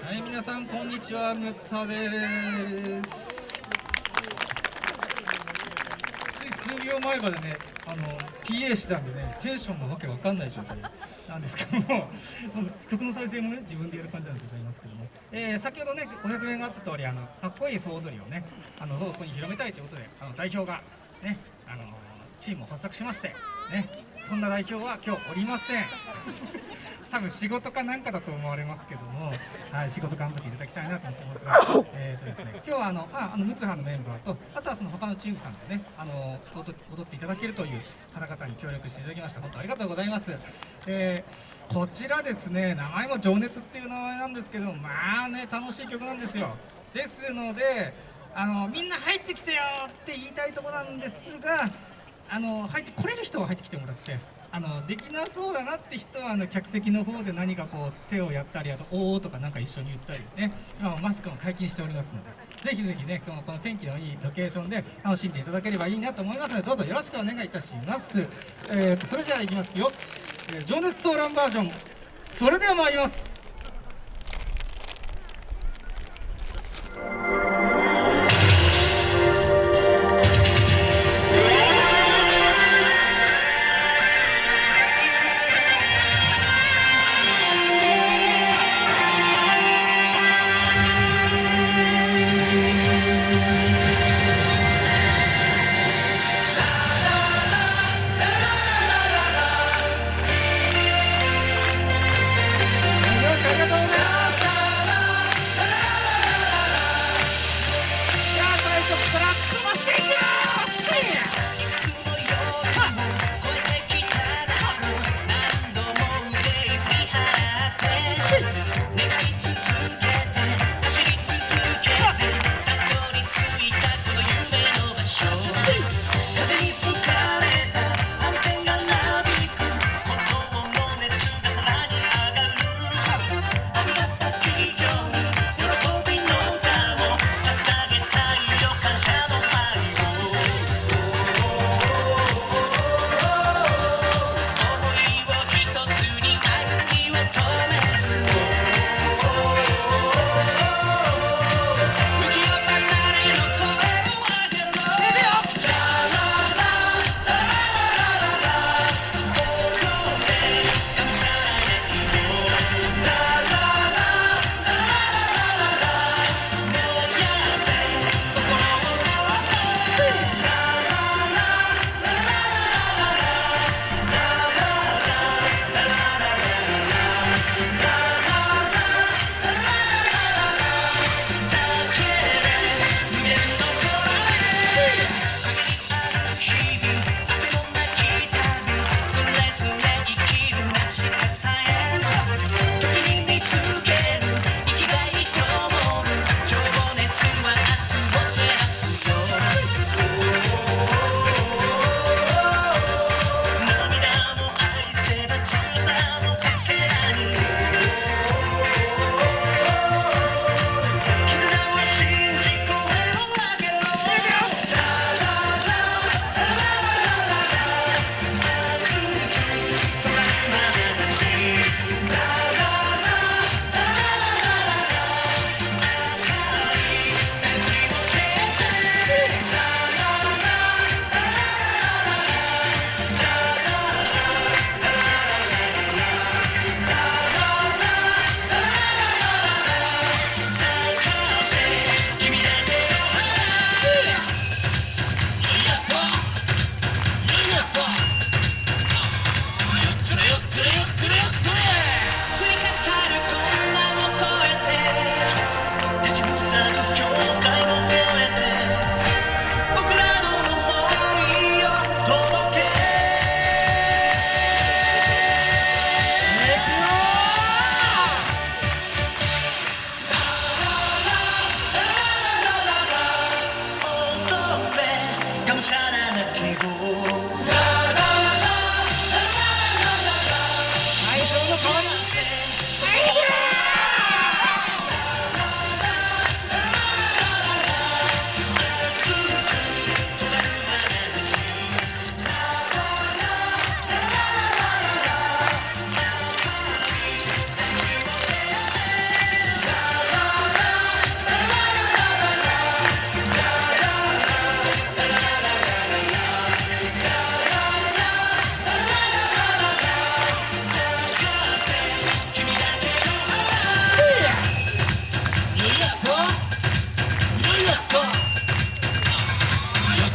はい、皆さんこんにちは、むつさです。つい。数秒前までね、あの PA してたんでね、テンションがわけわかんない。状態なんですけども、曲の再生もね、自分でやる感じなんでござい。ますけども、えー、先ほどね、ご説明があった通り、あのかっこい。い。総踊りをね、あのここに広めたい。とい。うことで、あの代表がね、あのチームを発足しまして、ね、そんな代表は今日おりません。多分仕事かなんかだと思われますけども、はい、仕事頑張っていただきたいなと思ってますが、えーとですね、今日はあの、あ、あのムツハのメンバーと、あとはその他のチームさんでね、あの踊っていただけるという方々に協力していただきました。本当ありがとうございます。えー、こちらですね、名前も情熱っていう名前なんですけど、まあね、楽しい曲なんですよ。ですので、あのみんな入ってきてよって言いたいところなんですが、あの入ってこれる人は入ってきてもらって。あのできなそうだなって人はあの客席の方で何かこう手をやったりあと「おお」とかなんか一緒に言ったりね。今マスクも解禁しておりますのでぜひぜひね今日この天気のいいロケーションで楽しんでいただければいいなと思いますのでどうぞよろしくお願いいたします、えー、それじゃあいきますよ「えー、情熱ソーランバージョン」それでは参ります。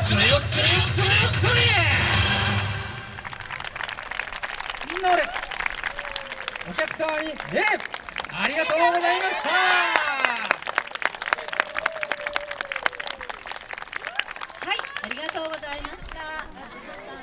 つれよつれよつれよつれみんな俺お客様に礼ありがとうございましたはい、ありがとうございました。